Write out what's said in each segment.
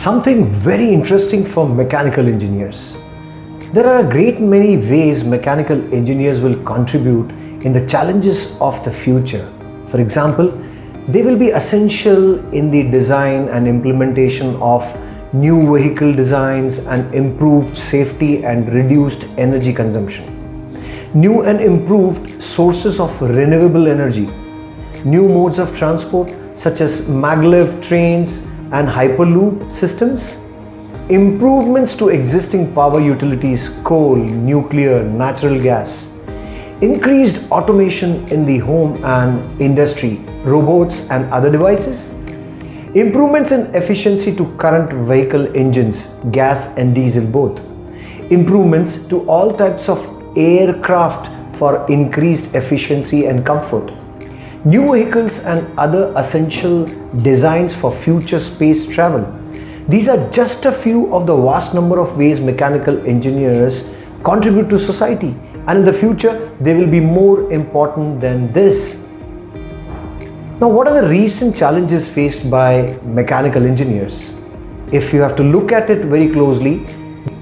Something very interesting for mechanical engineers. There are a great many ways mechanical engineers will contribute in the challenges of the future. For example, they will be essential in the design and implementation of new vehicle designs and improved safety and reduced energy consumption. New and improved sources of renewable energy. New modes of transport such as maglev trains and hyperloop systems. Improvements to existing power utilities, coal, nuclear, natural gas increased automation in the home and industry, robots and other devices, improvements in efficiency to current vehicle engines, gas and diesel both, improvements to all types of aircraft for increased efficiency and comfort, new vehicles and other essential designs for future space travel. These are just a few of the vast number of ways mechanical engineers contribute to society and in the future they will be more important than this. Now what are the recent challenges faced by mechanical engineers? If you have to look at it very closely,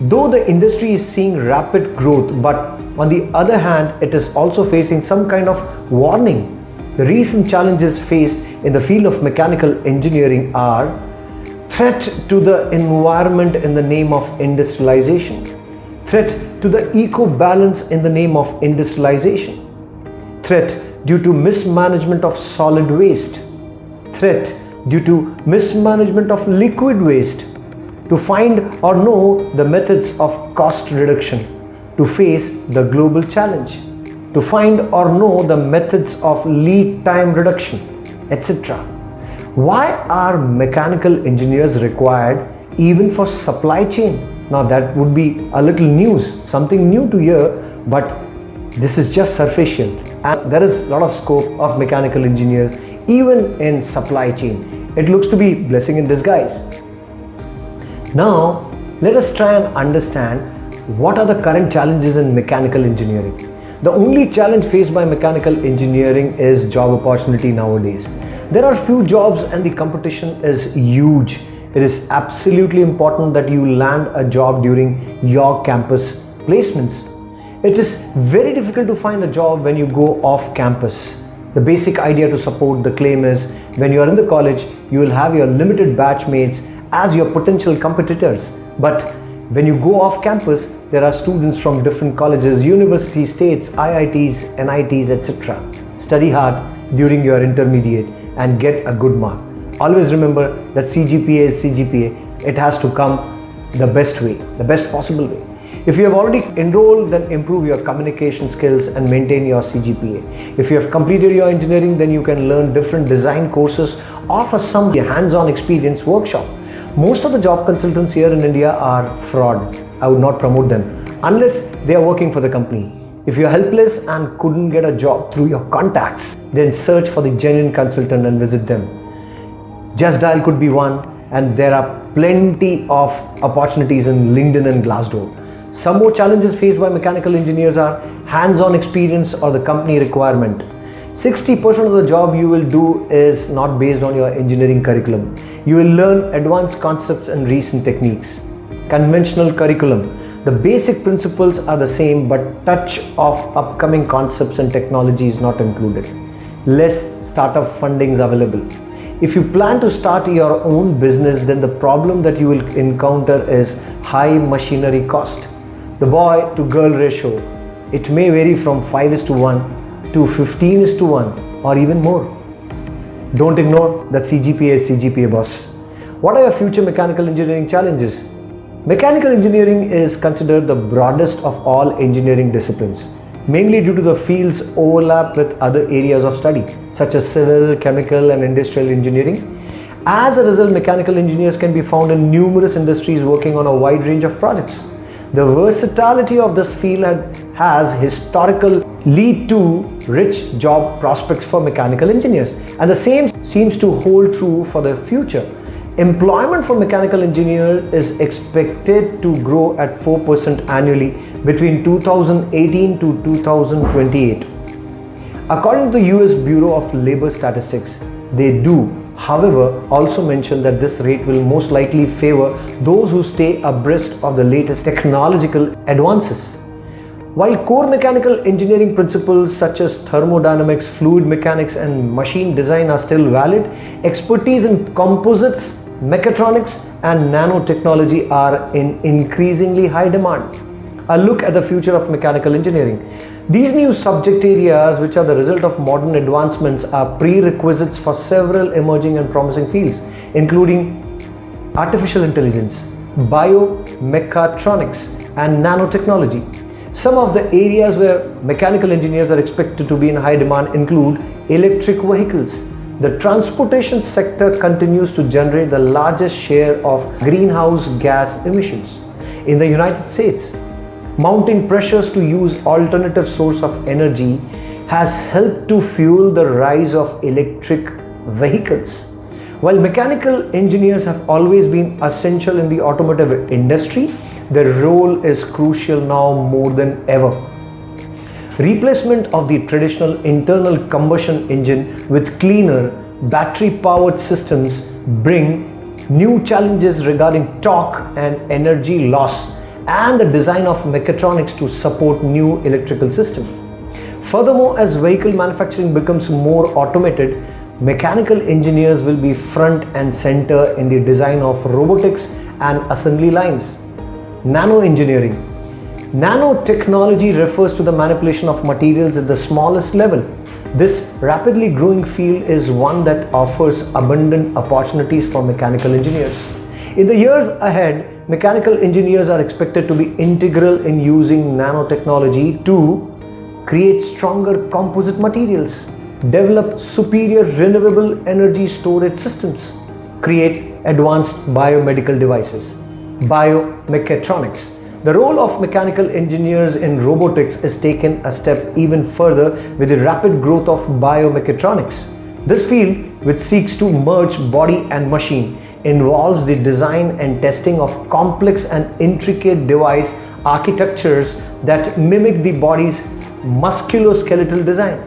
though the industry is seeing rapid growth but on the other hand it is also facing some kind of warning. The recent challenges faced in the field of mechanical engineering are threat to the environment in the name of industrialization threat to the eco-balance in the name of industrialization, threat due to mismanagement of solid waste, threat due to mismanagement of liquid waste, to find or know the methods of cost reduction, to face the global challenge, to find or know the methods of lead time reduction, etc. Why are mechanical engineers required even for supply chain? Now that would be a little news, something new to hear, but this is just superficial. And there is a lot of scope of mechanical engineers even in supply chain. It looks to be blessing in disguise. Now, let us try and understand what are the current challenges in mechanical engineering. The only challenge faced by mechanical engineering is job opportunity nowadays. There are few jobs and the competition is huge it is absolutely important that you land a job during your campus placements. It is very difficult to find a job when you go off campus. The basic idea to support the claim is when you are in the college, you will have your limited batchmates as your potential competitors. But when you go off campus, there are students from different colleges, universities, states, IITs, NITs, etc. Study hard during your intermediate and get a good mark always remember that CGPA is CGPA. It has to come the best way, the best possible way. If you have already enrolled, then improve your communication skills and maintain your CGPA. If you have completed your engineering, then you can learn different design courses or for some hands-on experience workshop. Most of the job consultants here in India are fraud. I would not promote them unless they are working for the company. If you're helpless and couldn't get a job through your contacts, then search for the genuine consultant and visit them. Just Dial could be one and there are plenty of opportunities in LinkedIn and Glassdoor. Some more challenges faced by mechanical engineers are hands-on experience or the company requirement. 60% of the job you will do is not based on your engineering curriculum. You will learn advanced concepts and recent techniques. Conventional curriculum. The basic principles are the same but touch of upcoming concepts and technology is not included. Less startup fundings available. If you plan to start your own business, then the problem that you will encounter is high machinery cost. The boy to girl ratio, it may vary from 5 is to 1 to 15 is to 1 or even more. Don't ignore that CGPA is CGPA boss. What are your future mechanical engineering challenges? Mechanical engineering is considered the broadest of all engineering disciplines mainly due to the field's overlap with other areas of study such as civil, chemical and industrial engineering. As a result, mechanical engineers can be found in numerous industries working on a wide range of projects. The versatility of this field has historical lead to rich job prospects for mechanical engineers and the same seems to hold true for the future. Employment for mechanical engineers is expected to grow at 4% annually between 2018 to 2028. According to the US Bureau of Labor Statistics, they do However, also mention that this rate will most likely favor those who stay abreast of the latest technological advances. While core mechanical engineering principles such as thermodynamics, fluid mechanics and machine design are still valid, expertise in composites, mechatronics and nanotechnology are in increasingly high demand. A look at the future of mechanical engineering. These new subject areas which are the result of modern advancements are prerequisites for several emerging and promising fields including artificial intelligence, biomechatronics and nanotechnology. Some of the areas where mechanical engineers are expected to be in high demand include electric vehicles. The transportation sector continues to generate the largest share of greenhouse gas emissions. In the United States, mounting pressures to use alternative source of energy has helped to fuel the rise of electric vehicles. While mechanical engineers have always been essential in the automotive industry, their role is crucial now more than ever. Replacement of the traditional internal combustion engine with cleaner battery powered systems bring new challenges regarding torque and energy loss and the design of mechatronics to support new electrical system. Furthermore, as vehicle manufacturing becomes more automated, mechanical engineers will be front and center in the design of robotics and assembly lines. Nano engineering. Nanotechnology refers to the manipulation of materials at the smallest level. This rapidly growing field is one that offers abundant opportunities for mechanical engineers. In the years ahead, mechanical engineers are expected to be integral in using nanotechnology to create stronger composite materials, develop superior renewable energy storage systems, create advanced biomedical devices biomechatronics. The role of mechanical engineers in robotics is taken a step even further with the rapid growth of biomechatronics. This field, which seeks to merge body and machine, involves the design and testing of complex and intricate device architectures that mimic the body's musculoskeletal design.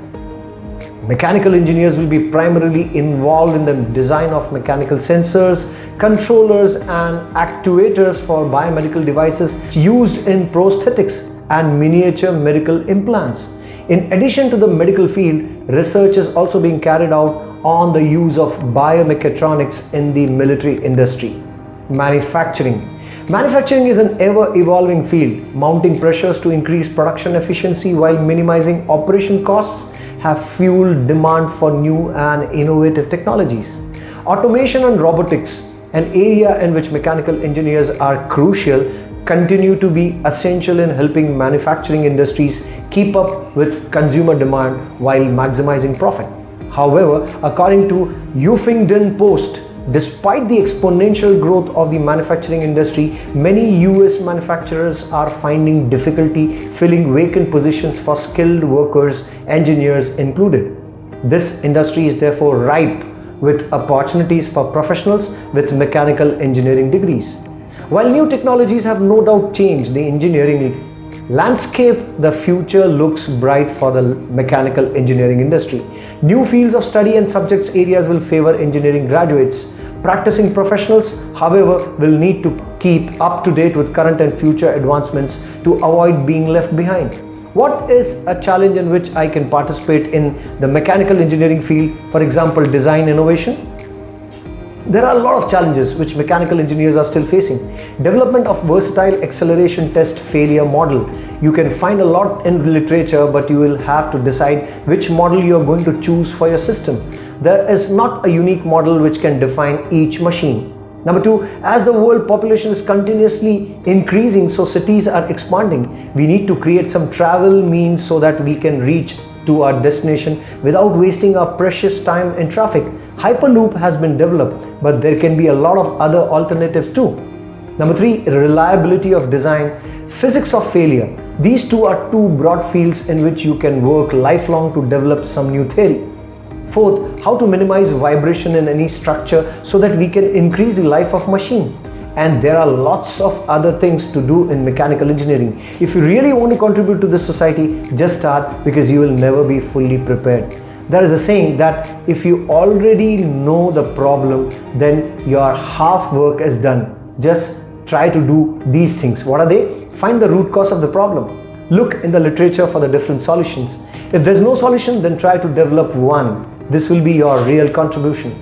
Mechanical engineers will be primarily involved in the design of mechanical sensors, controllers and actuators for biomedical devices used in prosthetics and miniature medical implants. In addition to the medical field, research is also being carried out on the use of biomechatronics in the military industry. Manufacturing Manufacturing is an ever-evolving field, mounting pressures to increase production efficiency while minimizing operation costs have fueled demand for new and innovative technologies. Automation and robotics, an area in which mechanical engineers are crucial, continue to be essential in helping manufacturing industries keep up with consumer demand while maximizing profit. However, according to Huffington Post, Despite the exponential growth of the manufacturing industry, many US manufacturers are finding difficulty filling vacant positions for skilled workers, engineers included. This industry is therefore ripe with opportunities for professionals with mechanical engineering degrees. While new technologies have no doubt changed the engineering landscape, the future looks bright for the mechanical engineering industry. New fields of study and subjects areas will favor engineering graduates. Practicing professionals, however, will need to keep up to date with current and future advancements to avoid being left behind. What is a challenge in which I can participate in the mechanical engineering field, for example, design innovation? There are a lot of challenges which mechanical engineers are still facing. Development of versatile acceleration test failure model. You can find a lot in literature but you will have to decide which model you are going to choose for your system. There is not a unique model which can define each machine. Number two, as the world population is continuously increasing, so cities are expanding, we need to create some travel means so that we can reach to our destination without wasting our precious time in traffic. Hyperloop has been developed, but there can be a lot of other alternatives too. Number three, reliability of design, physics of failure. These two are two broad fields in which you can work lifelong to develop some new theory. Fourth, how to minimize vibration in any structure so that we can increase the life of machine and there are lots of other things to do in mechanical engineering. If you really want to contribute to this society, just start because you will never be fully prepared. There is a saying that if you already know the problem, then your half work is done. Just try to do these things. What are they? Find the root cause of the problem. Look in the literature for the different solutions. If there's no solution, then try to develop one. This will be your real contribution.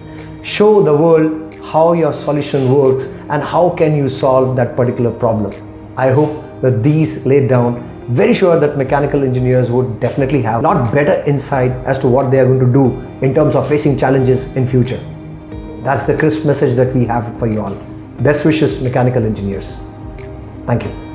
Show the world how your solution works and how can you solve that particular problem. I hope that these laid down very sure that mechanical engineers would definitely have a lot better insight as to what they are going to do in terms of facing challenges in future. That's the crisp message that we have for you all. Best wishes, mechanical engineers. Thank you.